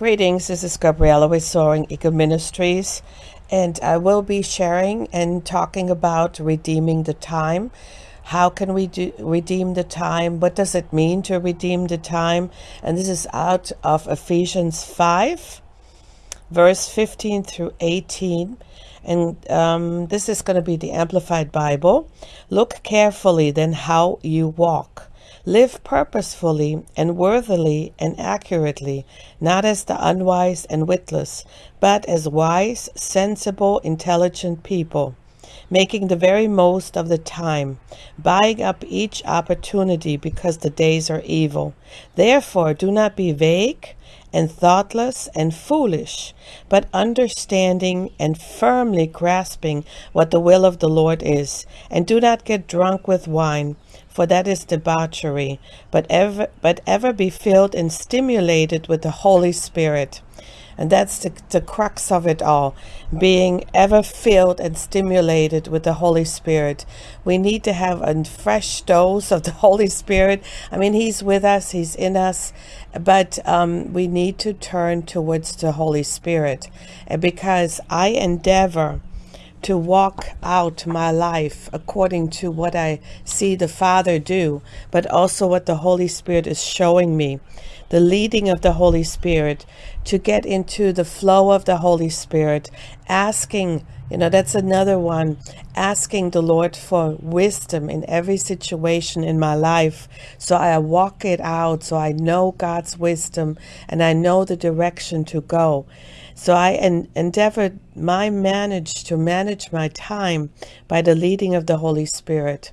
Greetings, this is Gabriella with Soaring Eagle Ministries, and I will be sharing and talking about redeeming the time. How can we do, redeem the time? What does it mean to redeem the time? And this is out of Ephesians 5, verse 15 through 18. And um, this is going to be the Amplified Bible. Look carefully then how you walk Live purposefully and worthily and accurately, not as the unwise and witless, but as wise, sensible, intelligent people, making the very most of the time, buying up each opportunity because the days are evil. Therefore, do not be vague and thoughtless and foolish, but understanding and firmly grasping what the will of the Lord is. And do not get drunk with wine for that is debauchery, but ever, but ever be filled and stimulated with the Holy Spirit. And that's the, the crux of it all, being ever filled and stimulated with the Holy Spirit. We need to have a fresh dose of the Holy Spirit. I mean, He's with us, He's in us, but um, we need to turn towards the Holy Spirit. And because I endeavor to walk out my life according to what I see the Father do, but also what the Holy Spirit is showing me. The leading of the Holy Spirit, to get into the flow of the Holy Spirit, asking, you know, that's another one, asking the Lord for wisdom in every situation in my life. So I walk it out, so I know God's wisdom and I know the direction to go. So I en- endeavored my manage to manage my time by the leading of the Holy Spirit.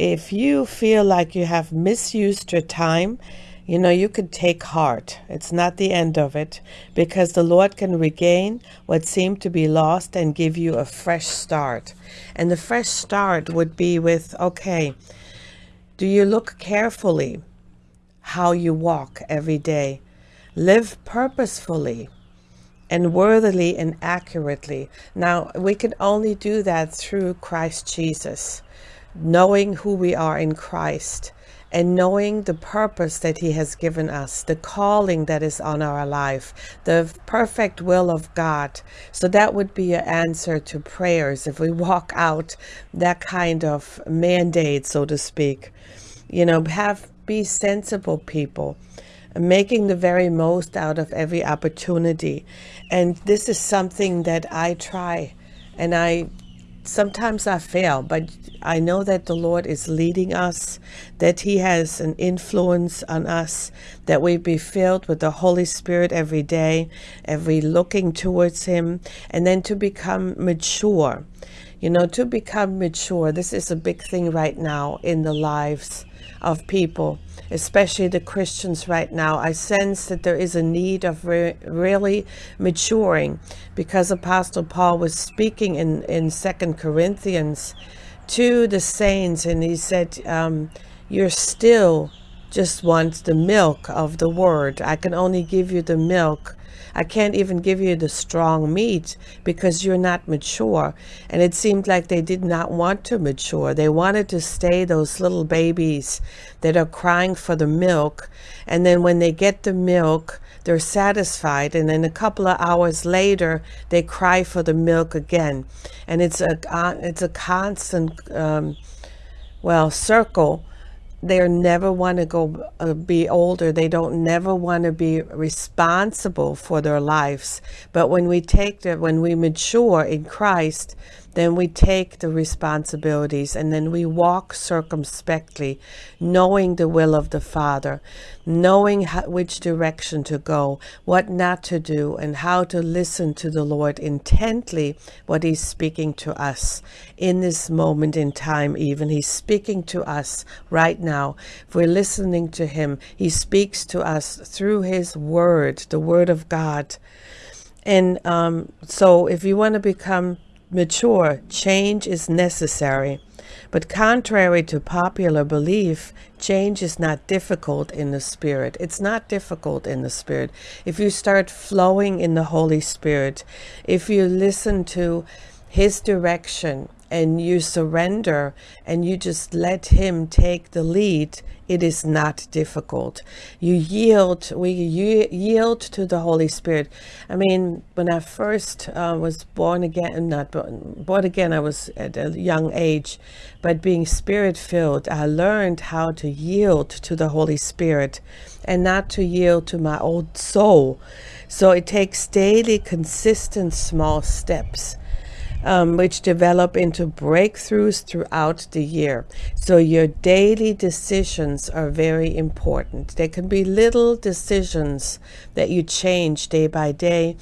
If you feel like you have misused your time, you know, you could take heart. It's not the end of it because the Lord can regain what seemed to be lost and give you a fresh start. And the fresh start would be with okay, do you look carefully how you walk every day? Live purposefully and worthily and accurately. Now, we can only do that through Christ Jesus, knowing who we are in Christ and knowing the purpose that he has given us, the calling that is on our life, the perfect will of God. So that would be an answer to prayers if we walk out that kind of mandate, so to speak. You know, have be sensible people making the very most out of every opportunity. And this is something that I try and I sometimes I fail, but I know that the Lord is leading us, that He has an influence on us, that we be filled with the Holy Spirit every day, every looking towards Him, and then to become mature. You know, to become mature, this is a big thing right now in the lives of people, especially the Christians right now. I sense that there is a need of re really maturing because Apostle Paul was speaking in, in Second Corinthians to the saints and he said, um, you're still just want the milk of the word. I can only give you the milk I can't even give you the strong meat because you're not mature. And it seemed like they did not want to mature. They wanted to stay those little babies that are crying for the milk. And then when they get the milk, they're satisfied. And then a couple of hours later, they cry for the milk again. And it's a, uh, it's a constant, um, well, circle they never want to go uh, be older. They don't never want to be responsible for their lives. But when we take the when we mature in christ then we take the responsibilities and then we walk circumspectly, knowing the will of the Father, knowing how, which direction to go, what not to do, and how to listen to the Lord intently, what He's speaking to us in this moment in time, even. He's speaking to us right now. If we're listening to Him, He speaks to us through His Word, the Word of God. And um, so, if you want to become mature, change is necessary. But contrary to popular belief, change is not difficult in the Spirit. It's not difficult in the Spirit. If you start flowing in the Holy Spirit, if you listen to His direction and you surrender and you just let him take the lead it is not difficult. You yield we yield to the holy spirit. I mean when i first uh, was born again not born, born again i was at a young age but being spirit filled i learned how to yield to the holy spirit and not to yield to my old soul. So it takes daily consistent small steps um, which develop into breakthroughs throughout the year. So your daily decisions are very important. There can be little decisions that you change day by day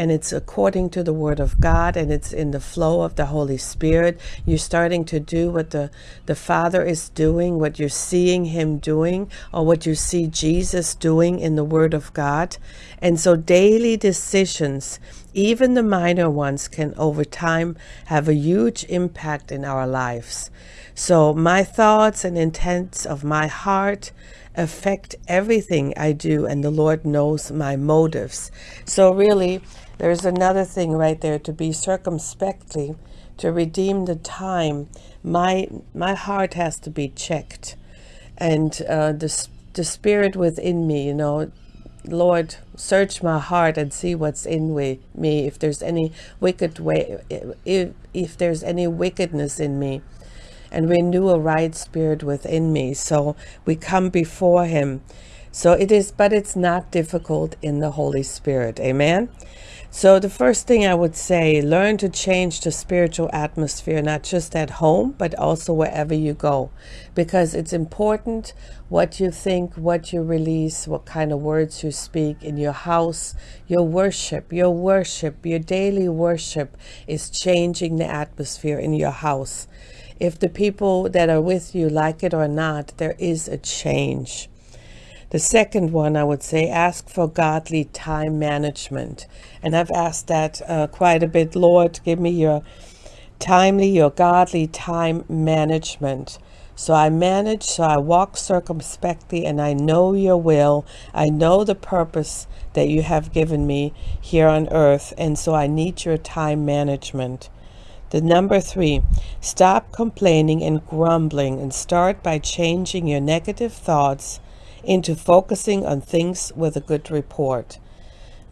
and it's according to the word of God and it's in the flow of the Holy Spirit. You're starting to do what the, the Father is doing, what you're seeing him doing, or what you see Jesus doing in the word of God. And so daily decisions even the minor ones can over time have a huge impact in our lives. So my thoughts and intents of my heart affect everything I do and the Lord knows my motives. So really, there's another thing right there to be circumspectly, to redeem the time. My, my heart has to be checked and uh, the, the spirit within me, you know, Lord, search my heart and see what's in me. If there's any wicked way, if, if there's any wickedness in me, and renew a right spirit within me. So we come before Him. So it is, but it's not difficult in the Holy Spirit. Amen. So the first thing I would say, learn to change the spiritual atmosphere, not just at home, but also wherever you go, because it's important what you think, what you release, what kind of words you speak in your house, your worship, your worship, your daily worship is changing the atmosphere in your house. If the people that are with you like it or not, there is a change. The second one, I would say, ask for godly time management. And I've asked that uh, quite a bit. Lord, give me your timely, your godly time management. So I manage, so I walk circumspectly, and I know your will. I know the purpose that you have given me here on earth. And so I need your time management. The number three, stop complaining and grumbling and start by changing your negative thoughts into focusing on things with a good report.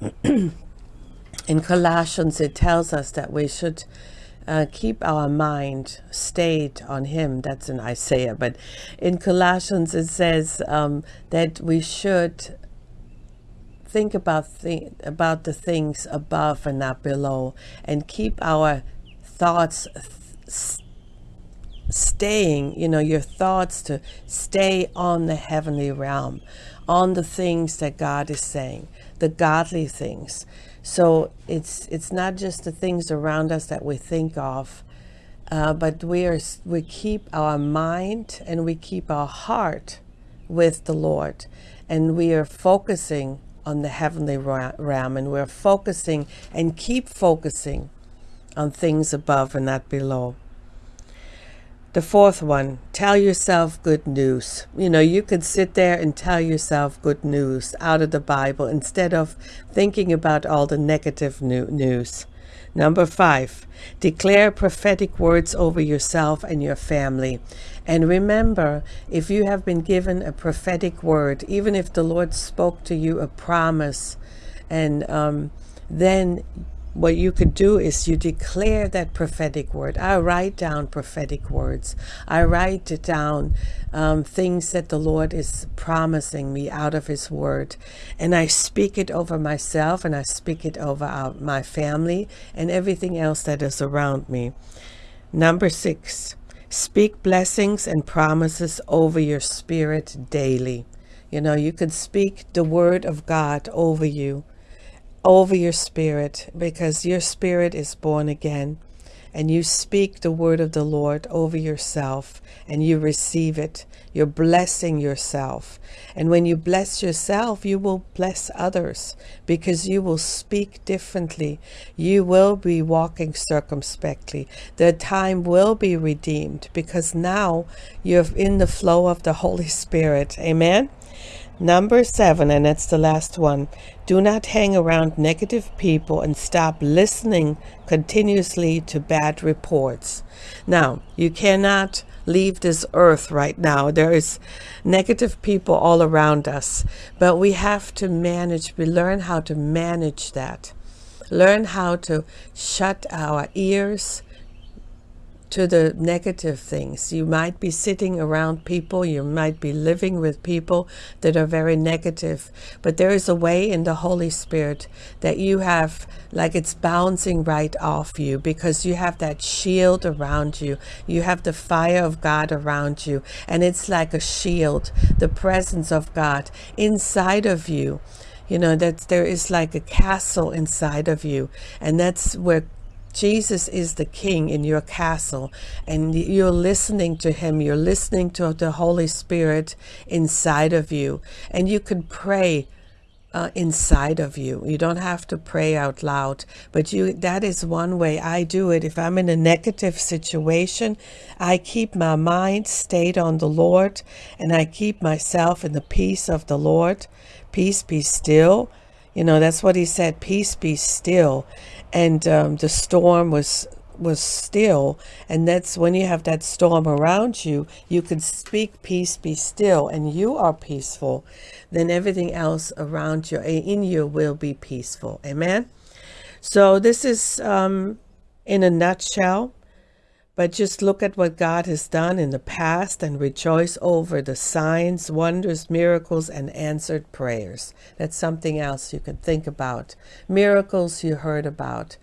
In Colossians, it tells us that we should uh, keep our mind stayed on Him. That's in Isaiah. But in Colossians, it says um, that we should think about, th about the things above and not below and keep our thoughts th staying, you know, your thoughts to stay on the heavenly realm, on the things that God is saying, the godly things. So it's it's not just the things around us that we think of, uh, but we are we keep our mind and we keep our heart with the Lord, and we are focusing on the heavenly realm, and we're focusing and keep focusing on things above and not below. The fourth one, tell yourself good news. You know, you could sit there and tell yourself good news out of the Bible instead of thinking about all the negative news. Number five, declare prophetic words over yourself and your family. And remember, if you have been given a prophetic word, even if the Lord spoke to you a promise, and um, then what you could do is you declare that prophetic word. I write down prophetic words. I write down um, things that the Lord is promising me out of his word. And I speak it over myself and I speak it over our, my family and everything else that is around me. Number six, speak blessings and promises over your spirit daily. You know, you could speak the word of God over you over your spirit because your spirit is born again and you speak the word of the Lord over yourself and you receive it. You're blessing yourself. And when you bless yourself, you will bless others because you will speak differently. You will be walking circumspectly. The time will be redeemed because now you're in the flow of the Holy Spirit. Amen. Number seven, and it's the last one. Do not hang around negative people and stop listening continuously to bad reports. Now, you cannot leave this earth right now. There is negative people all around us, but we have to manage, we learn how to manage that. Learn how to shut our ears to the negative things. You might be sitting around people, you might be living with people that are very negative, but there is a way in the Holy Spirit that you have, like it's bouncing right off you because you have that shield around you. You have the fire of God around you, and it's like a shield, the presence of God inside of you you know that there is like a castle inside of you and that's where Jesus is the king in your castle and you're listening to him. You're listening to the Holy Spirit inside of you and you can pray uh, inside of you. You don't have to pray out loud, but you that is one way I do it. If I'm in a negative situation, I keep my mind stayed on the Lord and I keep myself in the peace of the Lord. Peace be still. You know, that's what he said, peace be still. And um, the storm was was still and that's when you have that storm around you you can speak peace be still and you are peaceful then everything else around you in you will be peaceful. Amen? So this is um, in a nutshell but just look at what God has done in the past and rejoice over the signs, wonders, miracles, and answered prayers. That's something else you can think about. Miracles you heard about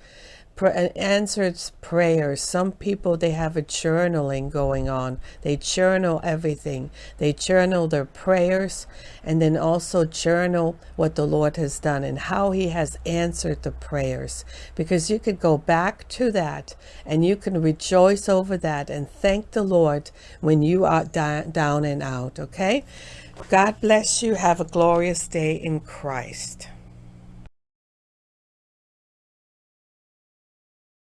answered prayers. Some people, they have a journaling going on. They journal everything. They journal their prayers and then also journal what the Lord has done and how he has answered the prayers. Because you could go back to that and you can rejoice over that and thank the Lord when you are down and out, okay? God bless you. Have a glorious day in Christ.